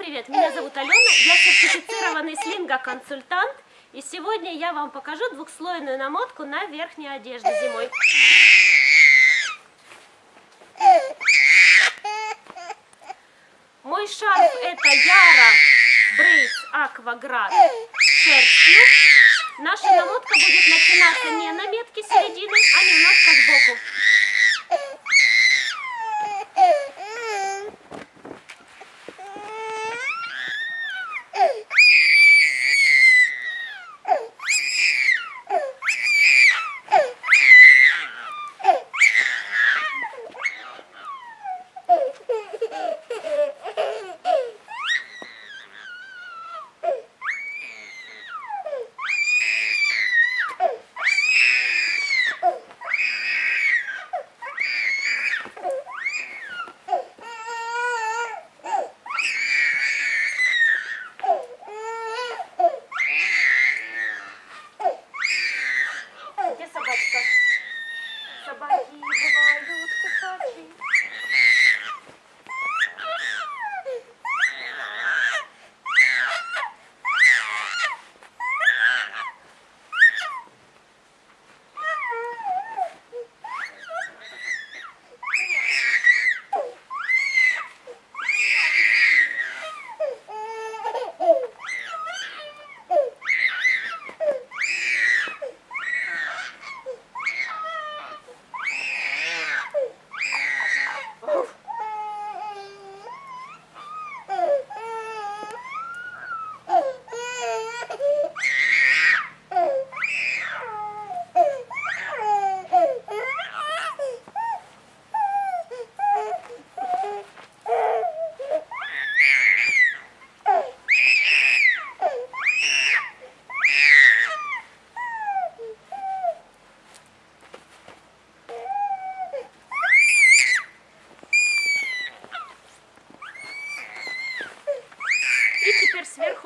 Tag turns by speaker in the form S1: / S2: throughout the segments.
S1: привет! Меня зовут Алена, я сертифицированный слинга-консультант. И сегодня я вам покажу двухслойную намотку на верхнюю одежду зимой. Мой шарф это Яра Брейс Акваград шерстью. Наша намотка будет начинаться не на метке середины, а немножко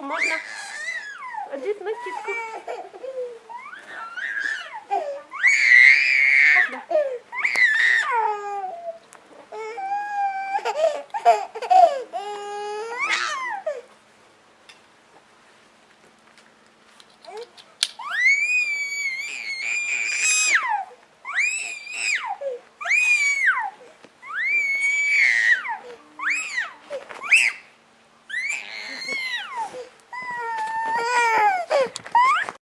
S1: можна одіть на кітку. Heh